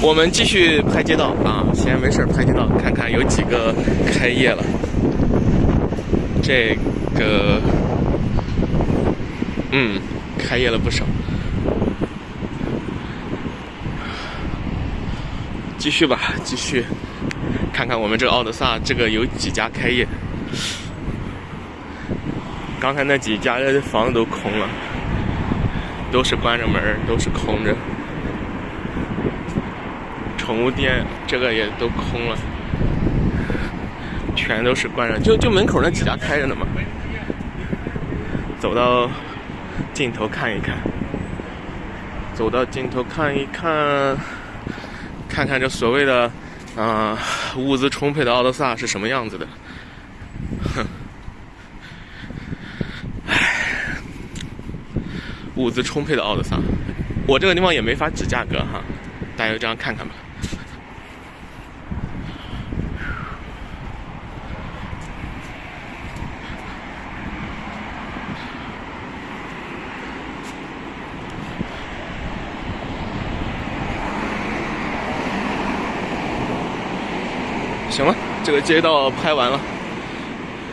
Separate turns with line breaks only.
我们继续拍街道啊，闲没事儿拍街道，看看有几个开业了。这个，嗯，开业了不少。继续吧，继续看看我们这个奥德萨这个有几家开业。刚才那几家的房子都空了，都是关着门儿，都是空着。宠物店这个也都空了，全都是关着，就就门口那几家开着呢嘛。走到尽头看一看，走到尽头看一看，看看这所谓的啊物资充沛的奥德萨是什么样子的。哼，唉，物资充沛的奥德萨，我这个地方也没法指价格哈，大家就这样看看吧。行了，这个街道拍完了。